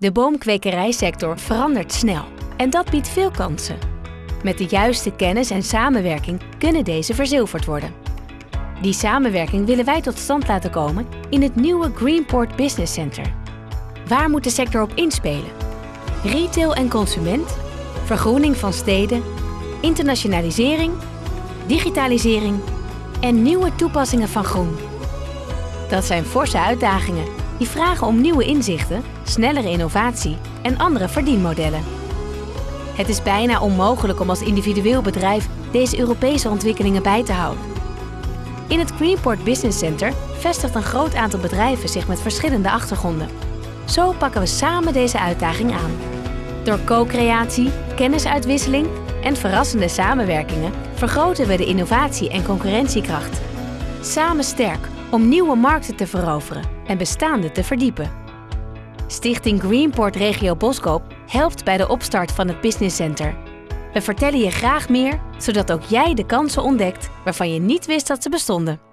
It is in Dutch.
De boomkwekerijsector verandert snel en dat biedt veel kansen. Met de juiste kennis en samenwerking kunnen deze verzilverd worden. Die samenwerking willen wij tot stand laten komen in het nieuwe Greenport Business Center. Waar moet de sector op inspelen? Retail en consument, vergroening van steden, internationalisering, digitalisering en nieuwe toepassingen van groen. Dat zijn forse uitdagingen die vragen om nieuwe inzichten, snellere innovatie en andere verdienmodellen. Het is bijna onmogelijk om als individueel bedrijf deze Europese ontwikkelingen bij te houden. In het Greenport Business Center vestigt een groot aantal bedrijven zich met verschillende achtergronden. Zo pakken we samen deze uitdaging aan. Door co-creatie, kennisuitwisseling en verrassende samenwerkingen vergroten we de innovatie en concurrentiekracht. Samen sterk om nieuwe markten te veroveren en bestaande te verdiepen. Stichting Greenport Regio Boskoop helpt bij de opstart van het Business Center. We vertellen je graag meer, zodat ook jij de kansen ontdekt waarvan je niet wist dat ze bestonden.